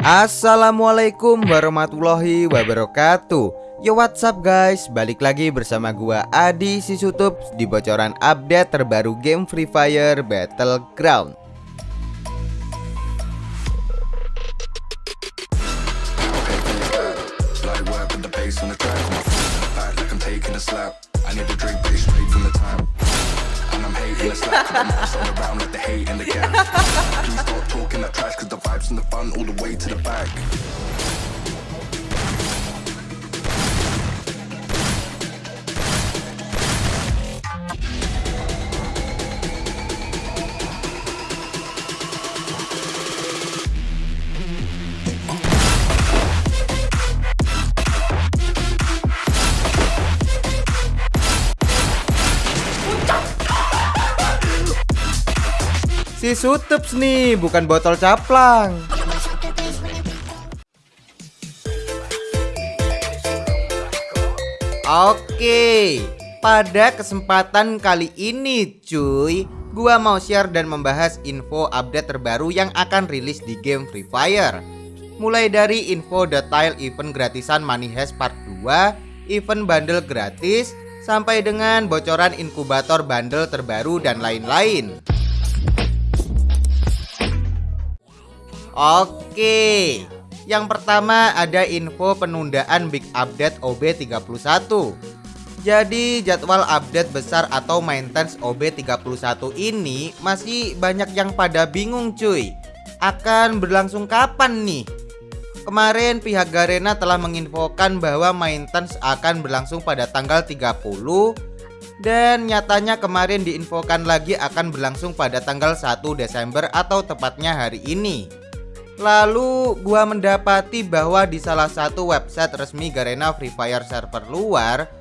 Assalamualaikum warahmatullahi wabarakatuh. Yo what's up guys? Balik lagi bersama gua Adi Sisutup Di bocoran update terbaru game Free Fire Battleground Around like the hate and the. Please stop talking that trash, cause the vibes and the fun all the way to the back. Si Sutups nih, bukan botol caplang. Oke, pada kesempatan kali ini cuy, gua mau share dan membahas info update terbaru yang akan rilis di game Free Fire. Mulai dari info detail event gratisan Money Heist Part 2, event bundle gratis, sampai dengan bocoran inkubator bundle terbaru dan lain-lain. Oke Yang pertama ada info penundaan Big Update OB31 Jadi jadwal update besar atau maintenance OB31 ini Masih banyak yang pada bingung cuy Akan berlangsung kapan nih? Kemarin pihak Garena telah menginfokan bahwa maintenance akan berlangsung pada tanggal 30 dan nyatanya kemarin diinfokan lagi akan berlangsung pada tanggal 1 Desember atau tepatnya hari ini. Lalu gua mendapati bahwa di salah satu website resmi Garena Free Fire server luar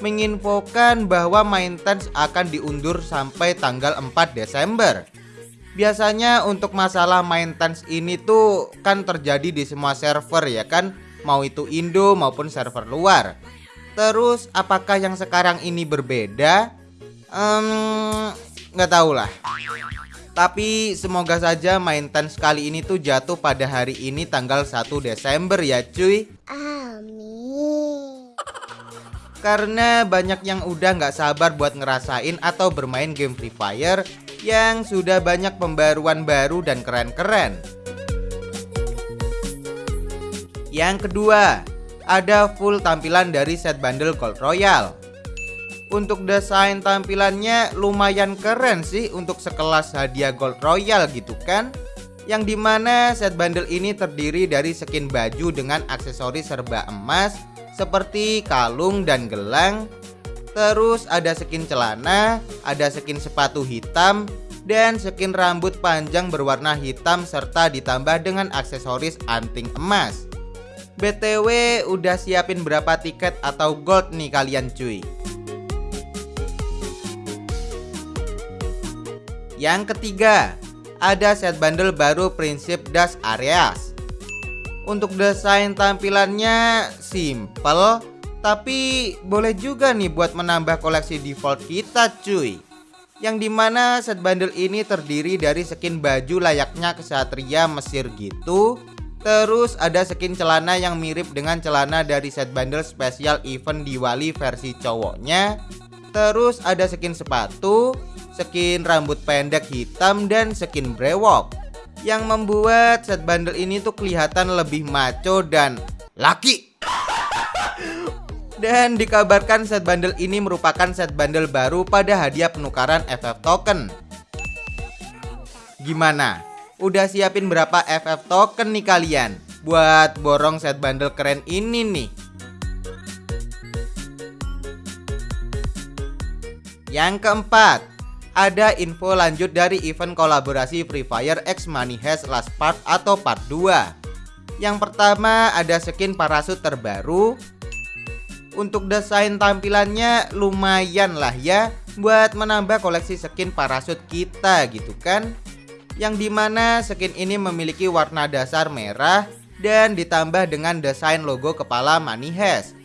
menginfokan bahwa maintenance akan diundur sampai tanggal 4 Desember. Biasanya untuk masalah maintenance ini tuh kan terjadi di semua server ya kan, mau itu Indo maupun server luar. Terus apakah yang sekarang ini berbeda? Um, nggak tahu lah. Tapi semoga saja maintenance kali ini tuh jatuh pada hari ini tanggal 1 Desember ya cuy. Amin. Karena banyak yang udah nggak sabar buat ngerasain atau bermain game Free Fire Yang sudah banyak pembaruan baru dan keren-keren. Yang kedua Ada full tampilan dari set bundle Gold Royale untuk desain tampilannya lumayan keren sih untuk sekelas hadiah gold royal gitu kan. Yang di mana set bundle ini terdiri dari skin baju dengan aksesoris serba emas seperti kalung dan gelang. Terus ada skin celana ada skin sepatu hitam dan skin rambut panjang berwarna hitam serta ditambah dengan aksesoris anting emas. BTW udah siapin berapa tiket atau gold nih kalian cuy Yang ketiga, ada set bundle baru prinsip Das Areas. Untuk desain tampilannya simple, tapi boleh juga nih buat menambah koleksi default kita cuy. Yang di mana set bundle ini terdiri dari skin baju layaknya kesatria Mesir gitu Terus ada skin celana yang mirip dengan celana dari set bundle spesial event Diwali versi cowoknya Terus ada skin sepatu skin rambut pendek hitam dan skin brewok yang membuat set bundle ini tuh kelihatan lebih maco dan laki dan dikabarkan set bundle ini merupakan set bundle baru pada hadiah penukaran FF token Gimana? Udah siapin berapa FF token nih kalian? Buat borong set bundle keren ini nih Yang keempat ada info lanjut dari event kolaborasi Free Fire X Money Heist Last Part atau Part 2 Yang pertama ada skin parasut terbaru. Untuk desain tampilannya lumayan lah ya Buat menambah koleksi skin parasut kita gitu kan? Yang di mana skin ini memiliki warna dasar merah Dan ditambah dengan desain logo kepala Money Heist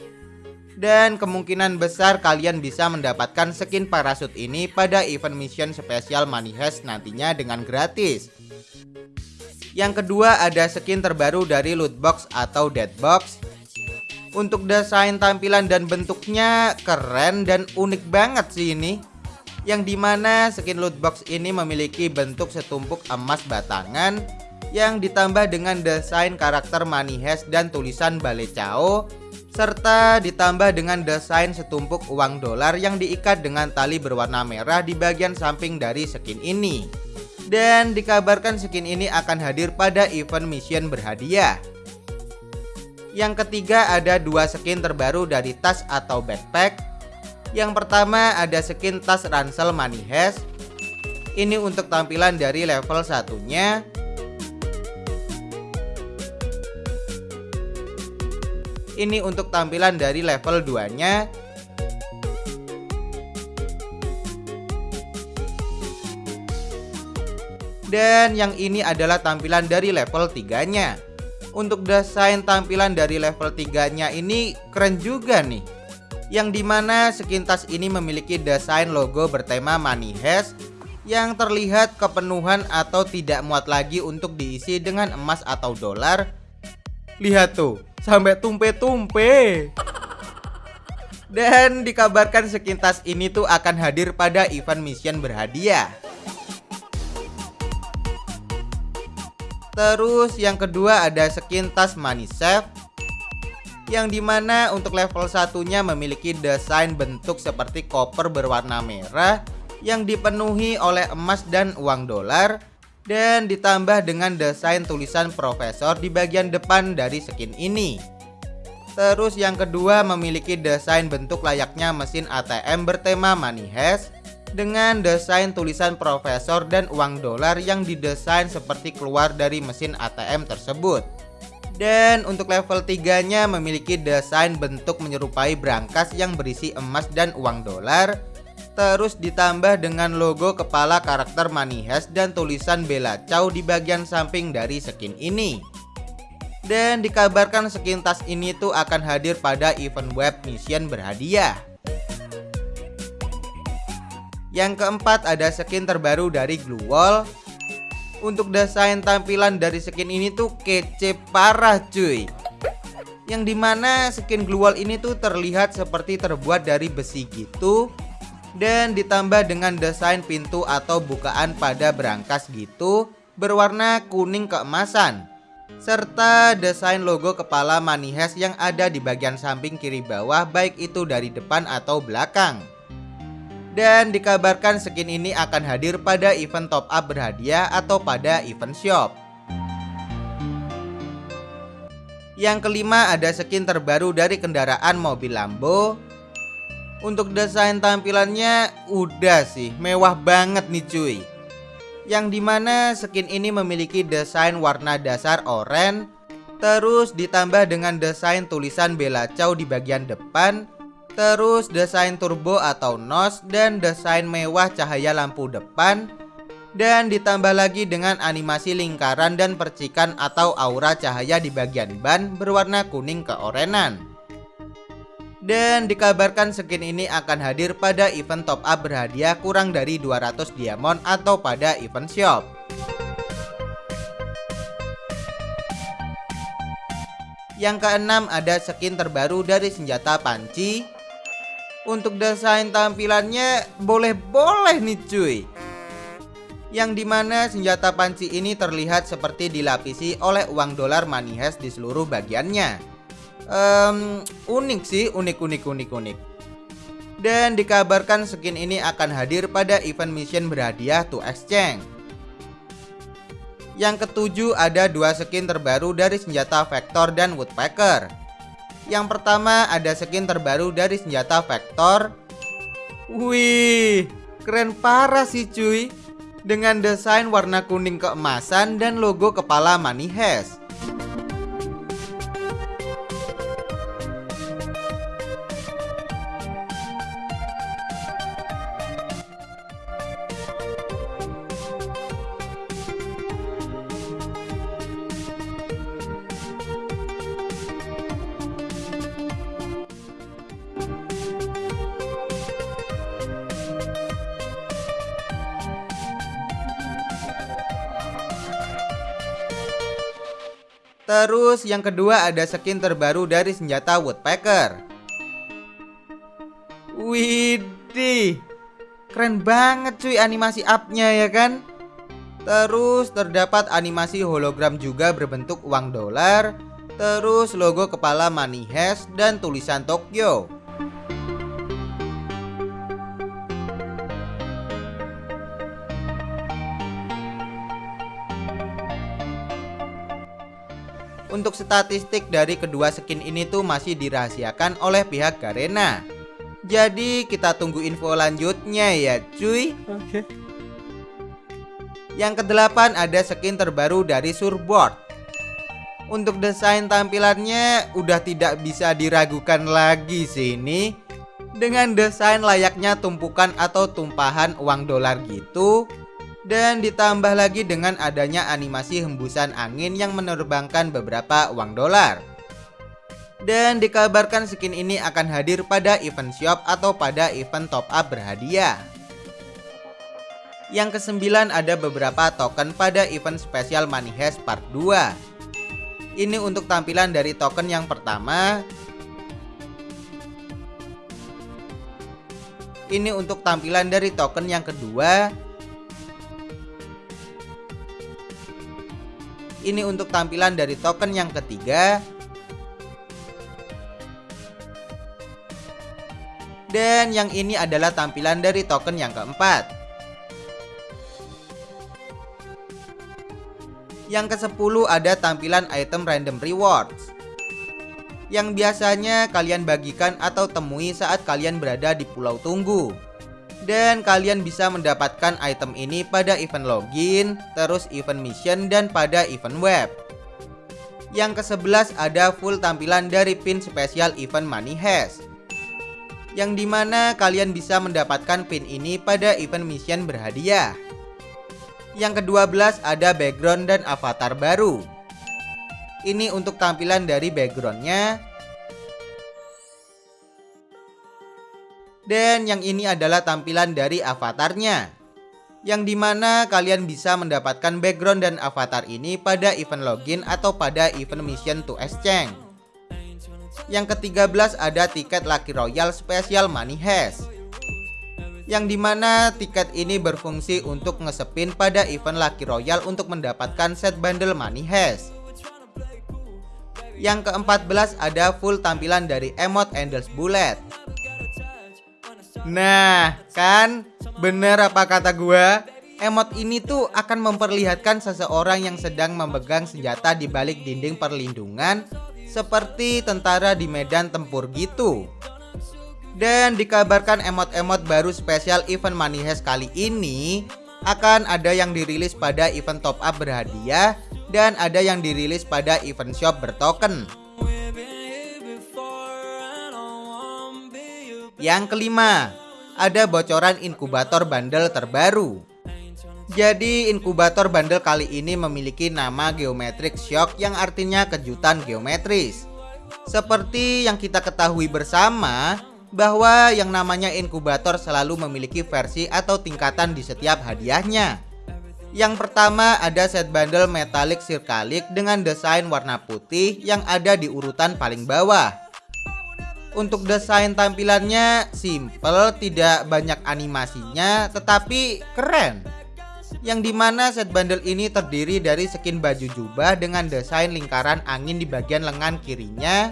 dan kemungkinan besar kalian bisa mendapatkan skin parasut ini pada event mission spesial Money Heist nantinya dengan gratis. Yang kedua ada skin terbaru dari loot box atau dead box. Untuk desain tampilan dan bentuknya keren dan unik banget sih ini. Yang di mana skin loot box ini memiliki bentuk setumpuk emas batangan yang ditambah dengan desain karakter money dan tulisan balecao serta ditambah dengan desain setumpuk uang dolar yang diikat dengan tali berwarna merah di bagian samping dari skin ini. Dan dikabarkan skin ini akan hadir pada event mission berhadiah. Yang ketiga ada dua skin terbaru dari tas atau backpack. Yang pertama ada skin tas ransel money. Ini untuk tampilan dari level satunya Ini untuk tampilan dari level 2 nya Dan yang ini adalah tampilan dari level 3 nya Untuk desain tampilan dari level 3 nya ini keren juga nih. Yang di mana skin tas ini memiliki desain logo bertema money hash yang terlihat kepenuhan atau tidak muat lagi untuk diisi dengan emas atau dolar. Lihat tuh sampai tumpe-tumpe. Dan dikabarkan sekintas ini tuh akan hadir pada event mission berhadiah. Terus yang kedua ada skin tas money safe yang di mana untuk level satunya memiliki desain bentuk seperti koper berwarna merah yang dipenuhi oleh emas dan uang dolar dan ditambah dengan desain tulisan profesor di bagian depan dari skin ini. Terus yang kedua memiliki desain bentuk layaknya mesin ATM bertema money hash dengan desain tulisan profesor dan uang dolar yang didesain seperti keluar dari mesin ATM tersebut. Dan untuk level 3 nya memiliki desain bentuk menyerupai brankas yang berisi emas dan uang dolar Terus ditambah dengan logo kepala karakter Manihas dan tulisan Bella Chow di bagian samping dari skin ini. Dan dikabarkan skin tas ini tuh akan hadir pada event web mission berhadiah. Yang keempat ada skin terbaru dari Glue Wall. Untuk desain tampilan dari skin ini tuh kece parah cuy yang di mana skin Glue Wall ini tuh terlihat seperti terbuat dari besi gitu dan ditambah dengan desain pintu atau bukaan pada berangkas gitu berwarna kuning keemasan serta desain logo kepala Manihes yang ada di bagian samping kiri bawah baik itu dari depan atau belakang. Dan dikabarkan skin ini akan hadir pada event top up berhadiah atau pada event shop. Yang kelima ada skin terbaru dari kendaraan mobil Lambo untuk desain tampilannya udah sih. Mewah banget nih cuy. Yang di mana skin ini memiliki desain warna dasar oranye Terus ditambah dengan desain tulisan Bella Chow di bagian depan Terus desain turbo atau nos dan desain mewah cahaya lampu depan Dan ditambah lagi dengan animasi lingkaran dan percikan atau aura cahaya di bagian ban berwarna kuning keorenan dan dikabarkan skin ini akan hadir pada event top up berhadiah kurang dari 200 diamond atau pada event shop. Yang keenam ada skin terbaru dari senjata panci. Untuk desain tampilannya boleh-boleh nih cuy. Yang di mana senjata panci ini terlihat seperti dilapisi oleh uang dolar hash di seluruh bagiannya um, unik sih unik unik unik unik. Dan dikabarkan skin ini akan hadir pada event mission berhadiah to exchange. Yang ketujuh ada dua skin terbaru dari senjata Vector dan Woodpecker. Yang pertama ada skin terbaru dari senjata Vector. Wih keren parah sih cuy. Dengan desain warna kuning keemasan dan logo kepala Money Terus yang kedua ada skin terbaru dari senjata Woodpecker. Widih, keren banget cuy animasi upnya ya kan? Terus terdapat animasi hologram juga berbentuk uang dolar Terus logo kepala Money dan tulisan Tokyo Untuk statistik dari kedua skin ini tuh masih dirahasiakan oleh pihak Garena. Jadi kita tunggu info lanjutnya ya cuy. Oke. Yang kedelapan ada skin terbaru dari Surboard. Untuk desain tampilannya udah tidak bisa diragukan lagi sih ini. Dengan desain layaknya tumpukan atau tumpahan uang dolar gitu dan ditambah lagi dengan adanya animasi hembusan angin yang menerbangkan beberapa uang dolar. Dan dikabarkan skin ini akan hadir pada event shop atau pada event top up berhadiah. Yang kesembilan ada beberapa token pada event spesial Money Heist Part 2. Ini untuk tampilan dari token yang pertama. Ini untuk tampilan dari token yang kedua. Ini untuk tampilan dari token yang ketiga. Dan yang ini adalah tampilan dari token yang keempat. Yang ke-10 ada tampilan item random rewards. Yang biasanya kalian bagikan atau temui saat kalian berada di pulau tunggu dan kalian bisa mendapatkan item ini pada event login, terus event mission dan pada event web. Yang ke-11 ada full tampilan dari pin spesial event Money Heist. Yang di mana kalian bisa mendapatkan pin ini pada event mission berhadiah. Yang ke-12 ada background dan avatar baru. Ini untuk tampilan dari backgroundnya Dan yang ini adalah tampilan dari avatarnya Yang di mana kalian bisa mendapatkan background dan avatar ini pada event login atau pada event mission to exchange. Yang ke-13 ada tiket Lucky Royal Special Money Heist Yang di mana tiket ini berfungsi untuk ngesepin pada event Lucky Royal untuk mendapatkan set bundle Money Heist. Yang ke-14 ada full tampilan dari emot Endless Bullet Nah, kan bener apa kata gua? Emot ini tuh akan memperlihatkan seseorang yang sedang memegang senjata di balik dinding perlindungan seperti tentara di medan tempur gitu. Dan dikabarkan emot-emot baru spesial event Money kali ini akan ada yang dirilis pada event top up berhadiah dan ada yang dirilis pada event shop bertoken. Yang kelima, ada bocoran inkubator bundle terbaru. Jadi inkubator bundle kali ini memiliki nama Geometric Shock yang artinya kejutan geometris. Seperti yang kita ketahui bersama bahwa yang namanya inkubator selalu memiliki versi atau tingkatan di setiap hadiahnya. Yang pertama ada set bundle metalik sirkalik dengan desain warna putih yang ada di urutan paling bawah. Untuk desain tampilannya simple, tidak banyak animasinya, tetapi keren. Yang di mana set bundle ini terdiri dari skin baju jubah dengan desain lingkaran angin di bagian lengan kirinya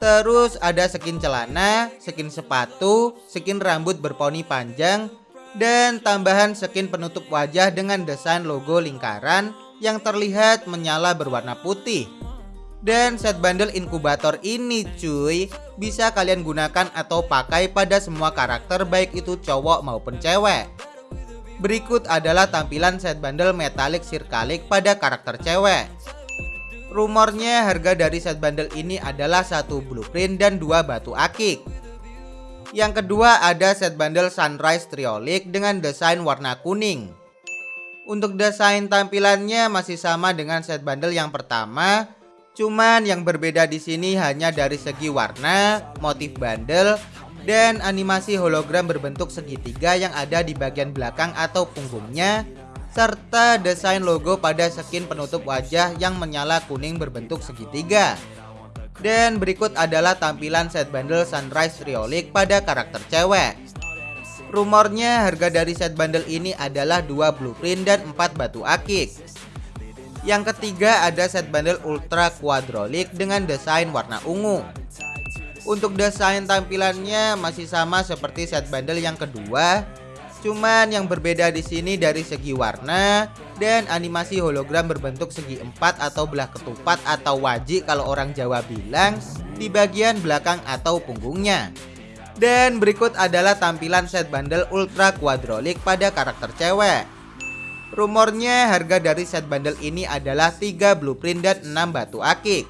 Terus ada skin celana, skin sepatu, skin rambut berponi panjang Dan tambahan skin penutup wajah dengan desain logo lingkaran yang terlihat menyala berwarna putih dan set bundle inkubator ini cuy bisa kalian gunakan atau pakai pada semua karakter baik itu cowok maupun cewek. Berikut adalah tampilan set bundle metalik sirkalik pada karakter cewek. Rumornya harga dari set bundle ini adalah satu blueprint dan dua batu akik. Yang kedua ada set bundle sunrise triolik dengan desain warna kuning. Untuk desain tampilannya masih sama dengan set bundle yang pertama, Cuman yang berbeda di sini hanya dari segi warna, motif bandel, dan animasi hologram berbentuk segitiga yang ada di bagian belakang atau punggungnya serta desain logo pada skin penutup wajah yang menyala kuning berbentuk segitiga. Dan berikut adalah tampilan set bundle Sunrise Riolik pada karakter cewek. Rumornya harga dari set bundle ini adalah 2 blueprint dan 4 batu akik. Yang ketiga ada set bundle Ultra Quadrolic dengan desain warna ungu. Untuk desain tampilannya masih sama seperti set bundle yang kedua, Cuman yang berbeda di sini dari segi warna dan animasi hologram berbentuk segi empat atau belah ketupat atau wajik kalau orang Jawa bilang di bagian belakang atau punggungnya. Dan berikut adalah tampilan set bundle Ultra Quadrolic pada karakter cewek. Rumornya harga dari set bundle ini adalah 3 blueprint dan 6 batu akik.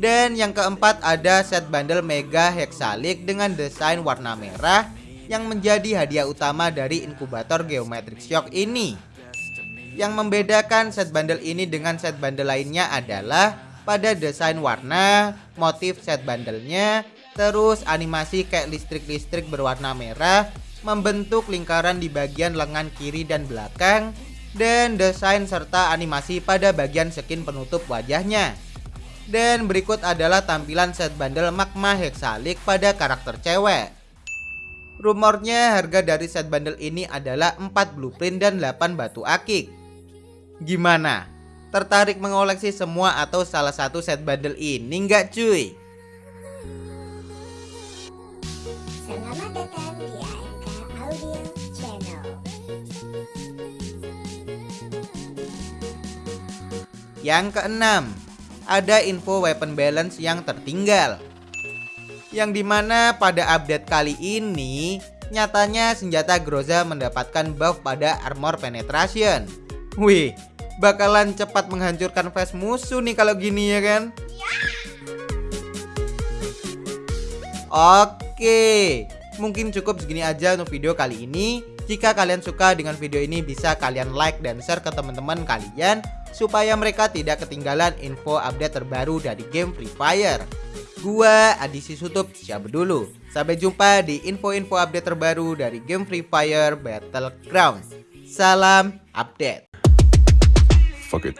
Dan yang keempat ada set bundle Mega Hexalic dengan desain warna merah yang menjadi hadiah utama dari inkubator Geometric Shock ini. Yang membedakan set bundle ini dengan set bundle lainnya adalah pada desain warna, motif set bundlenya, terus animasi kayak listrik-listrik berwarna merah, membentuk lingkaran di bagian lengan kiri dan belakang, dan desain serta animasi pada bagian skin penutup wajahnya. Dan berikut adalah tampilan set bundle Magma Hexalic pada karakter cewek. Rumornya harga dari set bundle ini adalah 4 blueprint dan 8 batu akik. Gimana? Tertarik mengoleksi semua atau salah satu set bundle ini nggak cuy? Yang keenam, ada info weapon balance yang tertinggal yang di mana pada update kali ini nyatanya senjata Groza mendapatkan buff pada armor penetration. Wih, bakalan cepat menghancurkan face musuh nih kalau gini ya kan? Oke, mungkin cukup segini aja untuk video kali ini. Jika kalian suka dengan video ini bisa kalian like dan share ke teman-teman kalian supaya mereka tidak ketinggalan info update terbaru dari game Free Fire. Gua Adisi Sutup siapa dulu. Sampai jumpa di info-info update terbaru dari game Free Fire Battlegrounds. Salam update. Fuck it.